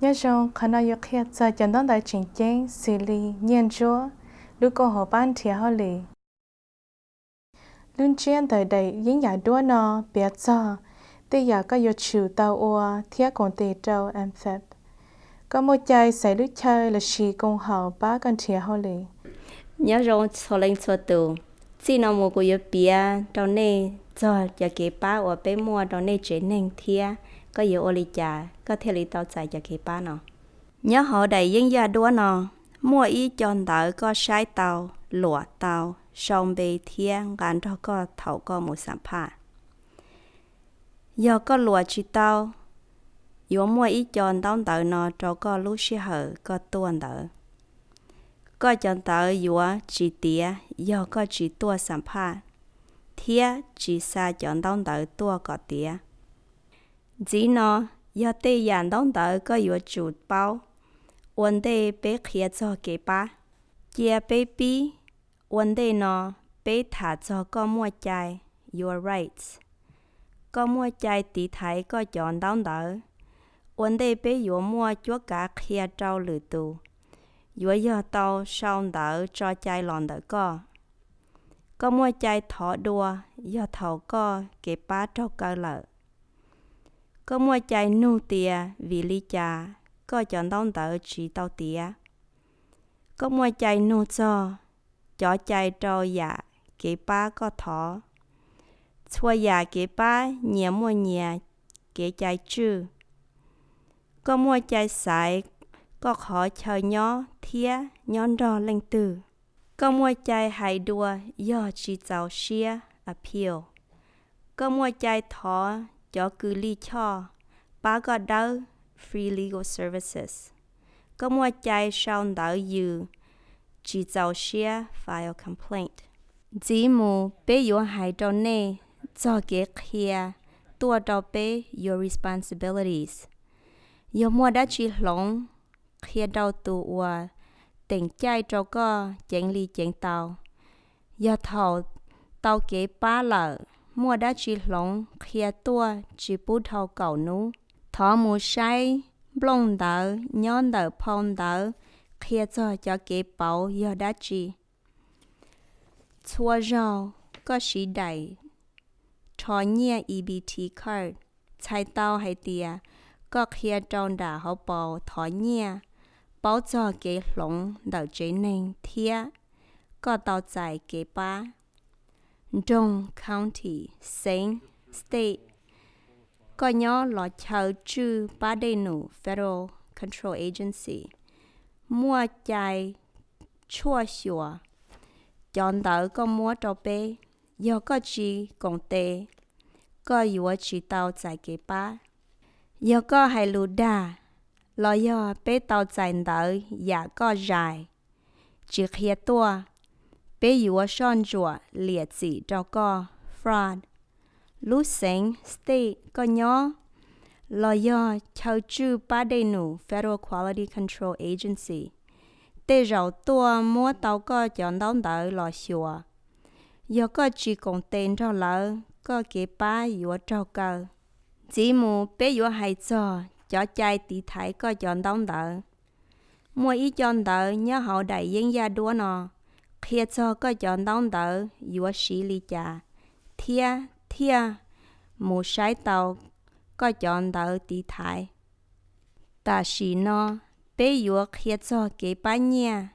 nhớ rằng khả năng yêu khía giờ chẳng đón đại trình chén xử lý nhiên chúa lúc cô hồ ban thiệt họ lì luôn chuyên tới đây những nhà đua nó biết cho tê giờ có yêu chịu tàu ua thiết còn tê trâu em phép có một chai sẽ lúc chơi là chỉ công hậu ba con thiệt họ lì nhớ rằng cho lên cho tù chỉ nó một cái bia trong này cho giờ cái ba ở bên mua đồ này chế nên thiệt có nhiều ô lì chả có thể lý tao chạy giờ cái ba nó nhớ họ đầy dân gia đua nó mua ý chọn đỡ có sai tàu lụa tàu sông bề thiên gắn cho có thầu có một sản phẩm giờ có lụa chỉ tàu yếu mua ý chọn tàu đỡ nó cho có lúc sẽ hở có tuần đỡ có chọn đỡ yếu chỉ tía giờ có chỉ tua sản phẩm thía chỉ sa chọn đông đỡ tua có tía. Chỉ nó giờ tê dàn đông đỡ có yếu chủ bao. Vấn đề bé khía cho kế ba. Chia bé bí, vấn đề nó bé thả cho có mua chai, your rights. Có mua chai tí thái có chọn đông đỡ. Vấn đề bé yếu mua chúa cả khía trâu lử tù. Yếu giờ tàu sau đỡ cho chai lòn đỡ có có mua chai thọ đùa, do thầu có kế bá trâu cơ lợ có mua chai nu tìa, vì lý cha có chọn đông tờ chỉ tao tía có mua chai nô cho chó chai trâu dạ kế bá có thọ chua dạ kế bá nhẹ mua nhẹ kế chai chư có mua chai sải, có khó chờ nhó, thía nhón đo lên từ có mua chạy hay đua do chỉ giàu xia appeal có mua chạy thọ cho cứ lý cho ba có đâu free legal services. Có mua chạy sau đảo yu, chỉ giáo xia file complaint. Chỉ mù bé yếu hại cho nê, cho kế kia, tua cho bé your responsibilities. Yếu mua đá chỉ lông, kia đau tù ua, tình chạy cho có chén ly chén tàu. giờ thầu tàu kế ba lợ, mua đã chỉ lông, khía tua chỉ bút thầu cầu nú. Thọ mù say blong đỡ nhon đỡ phong đỡ. Khía cho cho kế bảo giờ đã chi chua rau có sĩ đầy cho nhẹ EBT card chạy tàu hay tìa có khía trong đã họ bảo thọ nhẹ bảo cho cái lồng đầu chế nên thia có tàu chạy cái ba trong county same state có nhớ là chờ chư ba đề nụ Federal Control Agency mua chạy chua xua chọn đỡ có mua cho bé do có chỉ công tệ có yếu chỉ tàu chạy cái ba do có hay lù đà lo yo bé tàu chạy đỡ giả có dài chỉ khía tua bé yếu son chùa liệt chỉ cho co, fraud lú sinh state có nhớ lo yo chào chú ba đầy nụ Federal Quality Control Agency tê rau tua mua tàu có chọn đón đỡ lo xùa Yo có chỉ còn tên cho lỡ có kế ba yếu trâu cơ chỉ mù bé yếu hay cho cho chạy tí thái có chọn đông tờ. mua ý chọn tờ nhớ hậu đại yên gia đua nọ khi cho có chọn đông tờ, dùa sĩ lì chà. thia thia mù sái tàu có chọn tờ tí thái. Ta sĩ nọ, bé dùa khi cho kế bá nhà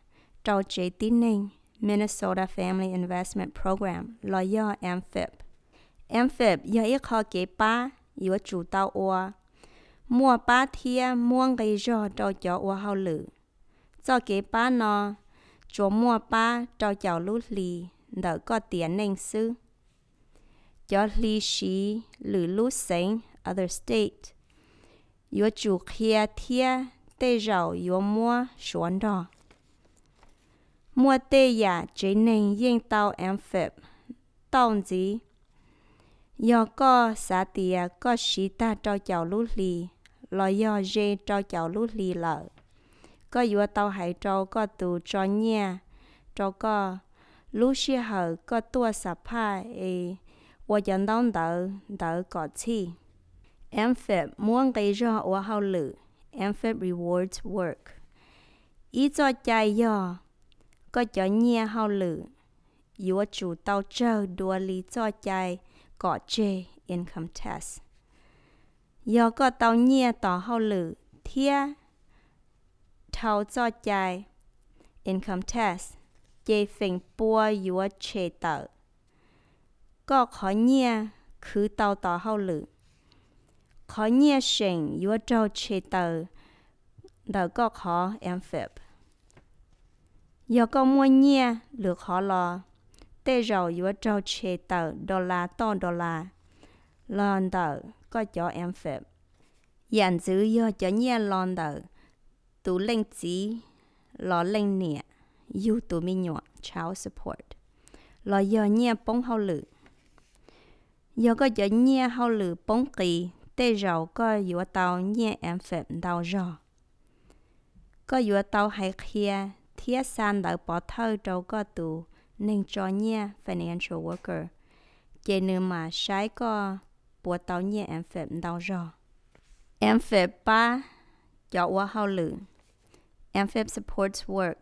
trâu chế tín ninh Minnesota Family Investment Program lawyer do AMFIP. AMFIP do ít khó kế bá yếu chủ tàu oa. Mua ba thia mua cái do cho cho ua hao lử. Cho kế ba nó, chỗ mua ba cho cháu lút lì đỡ có tiền nên sư cho lì xí lử lu sinh other state. Yo chủ kia thia tê rào yo mua xuân đó mua tê ya chế nên yên tàu amphib tàu gì? Yo có xã tìa có xí ta cho cháu lú lì lo yo dê cho cháu lú lì lợ. Có dùa tàu hải trâu, có tù cho nha trâu có lú xí hở có tua sạp hai e wo dân đông đỡ đỡ có chi. Em phép muốn gây ra wo hao lử em phép rewards work. Ý cho chạy yo có cho nha hao lử dùa chủ tàu trâu đùa lý cho chạy có chê income tax. Yo có tàu nhẹ tỏ hao lử, thia thao cho chạy income test. chế phình bùa yúa chế tờ. Có khó nhẹ khứ tàu tỏ hao lử khó nhẹ sinh yúa trâu chế tờ đỡ có khó em phép yếu có mua nhẹ lược khó lo tê rầu yúa trâu chế tờ đô la to đô la lần tờ có cho em phép Yàn giữ yếu cho nhẹ lon tờ tù linh chỉ lo linh nhẹ yếu tù mi nhọ child support lo yếu nhẹ bông hậu lử yếu có cho nhẹ hậu lử bông kỳ, tê rào có yếu tàu nhẹ em phép đào rò. Có yếu tàu hay kia thiết san đỡ bỏ thơ trâu có tù, nên cho nhẹ financial worker. Chê nữ mà sái có bố tao nhẹ em phép đau rò. Em phải ba cho quá hao lử. Em phải supports work.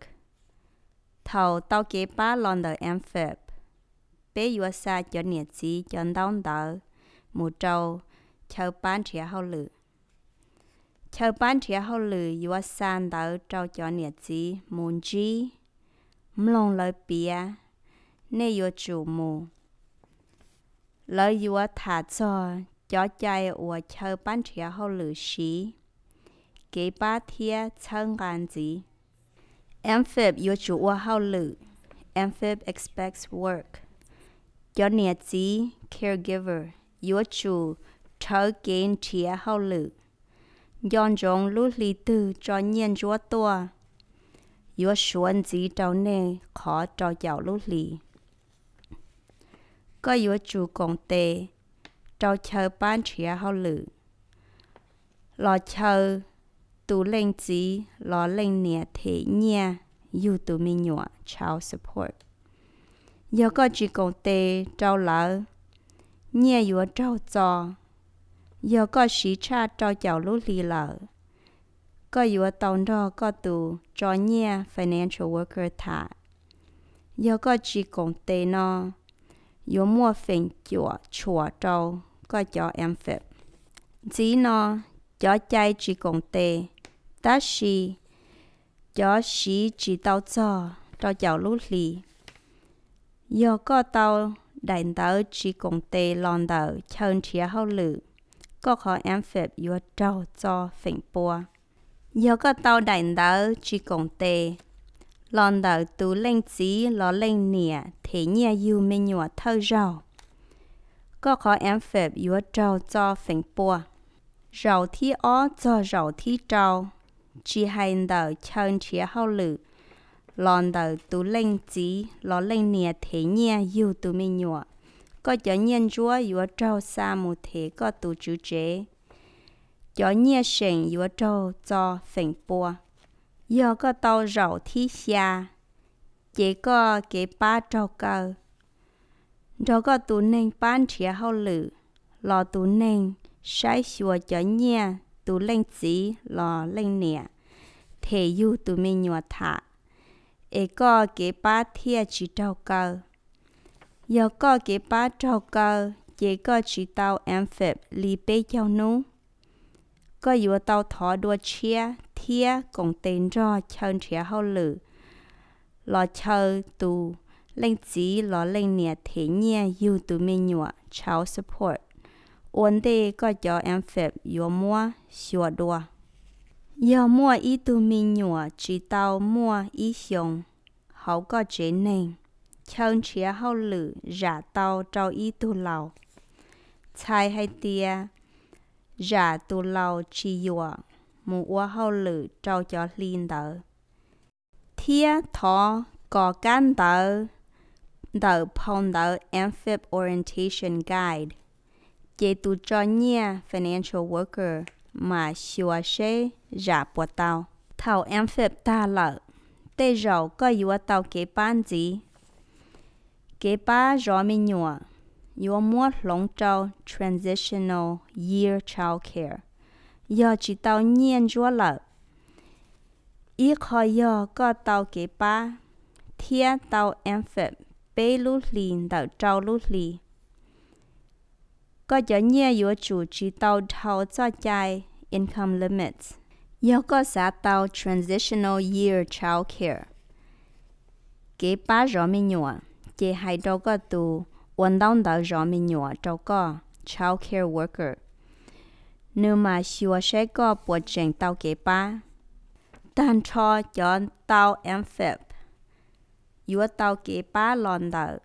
Thầu tao kế ba lon đời em phải Bé yếu xa cho nhẹ chí cho đau đỡ. Một trâu chờ bán trẻ hậu lử chờ bán trẻ hậu lử yếu xa đau trâu cho nhẹ gì muốn gì mlong lời bia nên yếu chủ mù แล้วยัวถาจอจอใจอวเชอปั้นเชียเขาหรือชีเกป้าเทียเชิงกานจีแอมฟิบยัวจูว่าเขาหรือ Amphib expects work จอเนียจี caregiver ยัวจูเธอเกณฑ์เชียเขาหรือย้อนจงลุลีตือจอนเยียนจัวตัวยัวชวนจีเจ้าเน่ขอจอเจ้าลุลี yếu có yếu công chờ ban chia hậu lự lo chờ tu lên gì lo lên nè thế nhẹ yếu tu mi nhọ chào support yếu có chú công tệ trâu lỡ nhẹ yếu trâu cho giờ có sĩ cha cho cháu lúc lì lợ có yếu tàu đó có tù cho nhẹ financial worker thả giờ có chú công tệ nó yo mua phèn chùa chùa trâu có cho em phép chỉ nó cho chạy chỉ công tê, ta xì cho sĩ chỉ tao cho cho cháu lũ lì giờ có tao đại tàu chỉ công tê lon tàu chân chia hậu lử có khó em phép yo trâu cho phèn bùa. yo có tao đánh đỡ chỉ công tê lần đầu tù lên chỉ lò lên nè thế nhẹ yêu mình nhỏ thơ rau. Có khó em phép yếu trâu cho phình bùa. Rau thi ó cho rau thi trâu. Chỉ hai đầu chân chia hậu lử. lần đầu tù lên chỉ lò lên nè thế nhẹ yêu tù mình nhỏ có cho nhân chúa yếu trâu xa một thế có tụ chữ chế cho nhẹ sinh yếu trâu cho phình bùa do có tàu rậu thí xa chỉ có cái ba trâu cơ đó có tụ nên bán trẻ hậu lử lò tụ nên sai xua cho nhẹ tụ lên chỉ lò lên nè thế yêu tụ mình nhọ thả ê có cái ba thia chỉ trâu cơ giờ có cái ba trâu cơ chỉ có chỉ tàu em phép li bê cho nu có yếu tàu thọ đua chia thia cũng tên cho chân trẻ hậu lử lo chờ tu lên chỉ lo lên nè thế nhẹ yêu tù mình nhọ child support. Ổn đề có cho em phép yếu mua xua đua yếu mua ít tù mình nhọ chỉ tàu mua ít xong hậu có chế nên chân trẻ hậu lử giả tàu trao y tù lầu chai hay tia giả tù lầu chi yua mù ua hậu lử trâu cho linh tờ. thia thọ có can tờ, tờ phong tờ amphib orientation guide. Chế tu cho nhia financial worker mà xua xe giả bộ tàu. Thảo amphib ta lợ. Tê rầu có yếu tàu kế bán gì kế ba rõ mi nhua yếu mua long trâu transitional year child care giờ chỉ tàu nhiên chúa lợ ý khỏi giờ có tàu kế ba thia tàu phật bê lũ lì tao trâu lũ lì có cho nhiên yếu chủ chỉ tàu thầu cho chạy income limits giờ có xã tàu transitional year child care kế ba rõ mi nhua chế hai đâu có tù ổn đông đào rõ mi nhua đâu có child care worker nếu mà xua sẽ có bộ trình tàu kế ba đàn cho cho tàu amphib yếu tàu kế ba lòn đào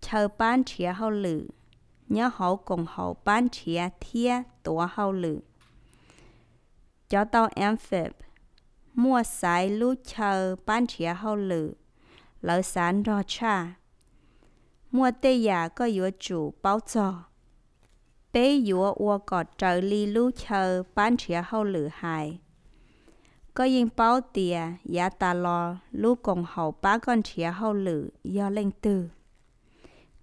chờ ban chia hậu lử nhớ hậu cùng hậu ban chia thia tổ hậu lử cho tàu amphib mua sai lú chờ ban chia hậu lử lỡ sản rò cha mua tê giả có yếu chủ báo cho bế dụa ua gọt trợ lý lú chờ bán chia hậu lử hài có yên báo tìa giá ta lò, lú cùng hậu bá con chia hậu lử, do lên tư.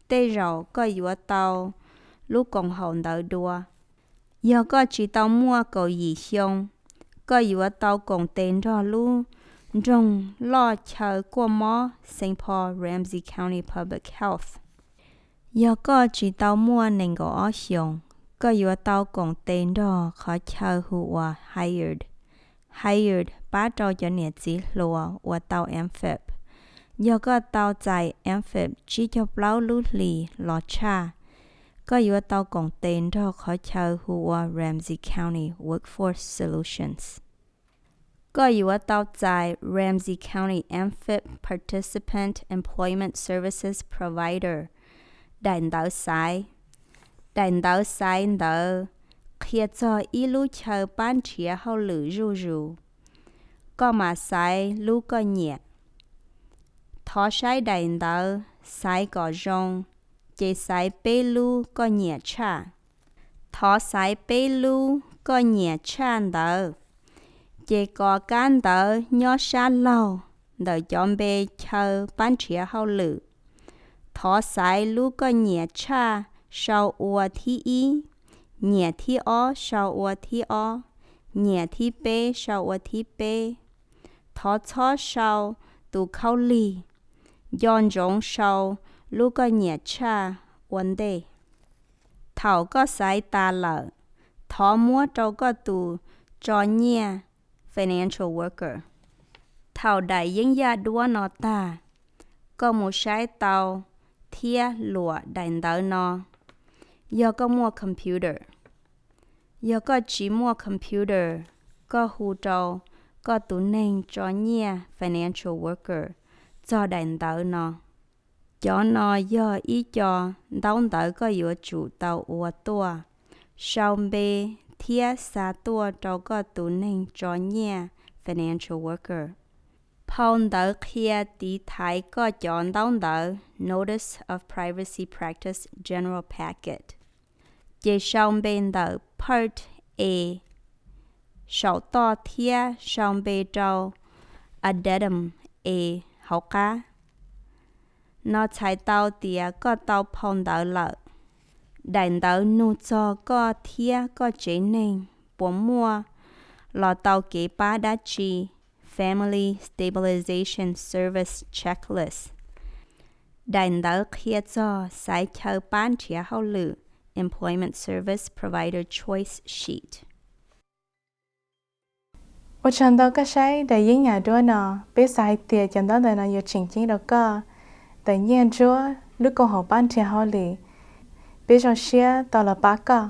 Tê rậu có dụa tàu, lú cùng hậu đợi đua do có chỉ tàu mua cầu gì xong có dụa tàu cùng tên cho lú trong lo chờ qua mò St. Paul, Ramsey County Public Health do có chỉ tàu mua nên có ở xong có yếu tàu cùng tên đó khó chờ hùa hired hired ba trâu cho nhiệt chỉ lùa và tàu amphib do có tàu chạy amphib chỉ cho bao lú lì lọ cha có yếu tàu cùng tên đó khó chờ hùa Ramsey County Workforce Solutions có yếu tàu chạy Ramsey County Amphib Participant Employment Services Provider đàn đảo sai. Đàn đảo sai đỡ khi cho y lú chờ ban chia hậu lử rù rù. có mà sai lú có nhẹ. Thọ sai đàn đỡ sai có rong. Chế sai bê lú có nhẹ cha. Thọ sai bê lú có nhẹ cha đỡ chế có can đỡ nhỏ xa lâu đỡ chọn bê chờ ban chia hậu lử thọ sai lú có nhẹ cha sau ua thi y nhẹ thi o sau ua thi o, nhẹ thi bê sau ua thi bê thọ chó sau tu khâu lì. Yon rong sau lú có nhẹ cha vấn đề thảo có sai ta lợ. Thọ mua trâu có tu cho nhẹ financial worker. Thảo đại những gia đua nó ta có một sai tàu thia lụa đại đỡ nó giờ có mua computer. Giờ có chỉ mua computer có hù trâu, có tủ nền cho nhia financial worker. Cho đại đỡ nó cho nó giờ ý cho đóng đỡ có yếu chủ tàu ua tô sau bê thia sa tua cho có tủ nền cho nhia financial worker phong đỡ kia tí thái có chọn đau đỡ Notice of Privacy Practice, General Packet. Chế xong bên đỡ Part A. Sau to thia xong bê trâu Addendum A hậu cá nó chạy tàu tìa có tàu phong đỡ lợ đại đỡ nụ cho có thia có chế nên bốn mua lò tàu kế ba đã chi Family Stabilization Service Checklist. Đành đỡ kia Cho sai chờ ban chia hậu lự Employment Service Provider Choice Sheet. Ở trong đó có sai đại diện nhà đua nọ, biết sai tiền trong đó là nó yêu chỉnh chính đó cơ. Tự nhiên chúa, lúc cô hậu ban chia hậu lự, biết cho xe tao là bác cơ.